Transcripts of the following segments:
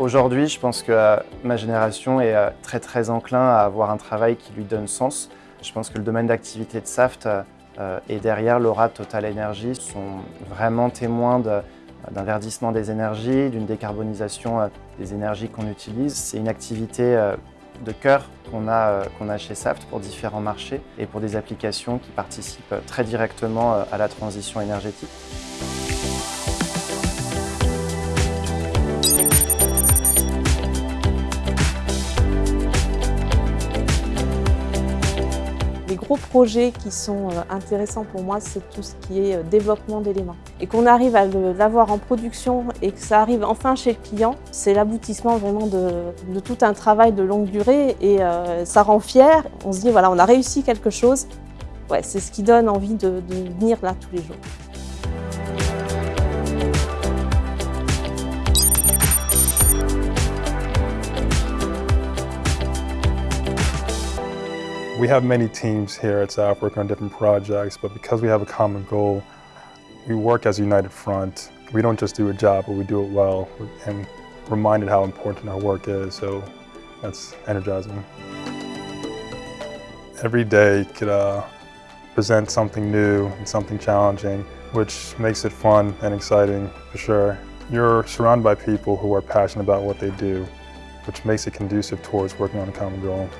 Aujourd'hui, je pense que euh, ma génération est euh, très très enclin à avoir un travail qui lui donne sens. Je pense que le domaine d'activité de SAFT et derrière Laura Total Energy sont vraiment témoins d'un verdissement des énergies, d'une décarbonisation des énergies qu'on utilise. C'est une activité de cœur qu'on a, qu'on a chez SAFT pour différents marchés et pour des applications qui participent très directement à la transition énergétique. Les gros projets qui sont euh, intéressants pour moi, c'est tout ce qui est euh, développement d'éléments. Et qu'on arrive à l'avoir en production et que ça arrive enfin chez le client, c'est l'aboutissement vraiment de, tout un travail de longue durée et euh, ça rend fier. On se dit, voilà, on a réussi quelque chose. Ouais, c'est ce qui donne envie de, de venir là tous les jours. We have many teams here at SAF working on different projects, but because we have a common goal, we work as a united front. We don't just do a job, but we do it well and reminded how important our work is, so that's energizing. Every day could uh, present something new and something challenging, which makes it fun and exciting for sure. You're surrounded by people who are passionate about what they do, which makes it conducive towards working on a common goal.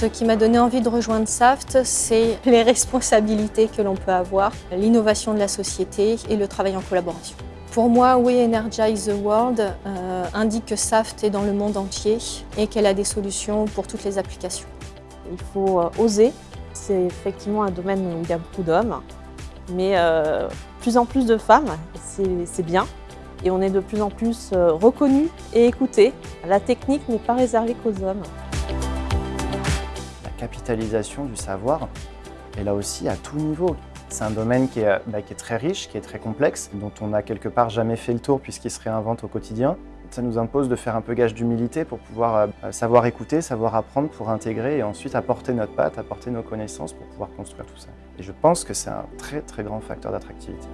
Ce qui m'a donné envie de rejoindre SAFT, c'est les responsabilités que l'on peut avoir, l'innovation de la société et le travail en collaboration. Pour moi, We Energize the World euh, indique que SAFT est dans le monde entier et qu'elle a des solutions pour toutes les applications. Il faut euh, oser. C'est effectivement un domaine où il y a beaucoup d'hommes, mais euh, plus en plus de femmes, c'est bien. Et on est de plus en plus reconnus et écoutés. La technique n'est pas réservée qu'aux hommes capitalisation du savoir, et là aussi à tout niveau. C'est un domaine qui est, bah, qui est, très riche, qui est très complexe, dont on n'a quelque part jamais fait le tour puisqu'il se réinvente au quotidien. Ça nous impose de faire un peu gage d'humilité pour pouvoir euh, savoir écouter, savoir apprendre pour intégrer et ensuite apporter notre patte, apporter nos connaissances pour pouvoir construire tout ça. Et je pense que c'est un très très grand facteur d'attractivité.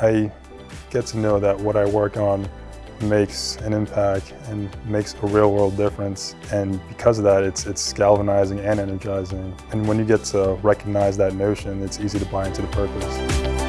I get to know that what I work on makes an impact and makes a real world difference. And because of that, it's, it's galvanizing and energizing. And when you get to recognize that notion, it's easy to buy into the purpose.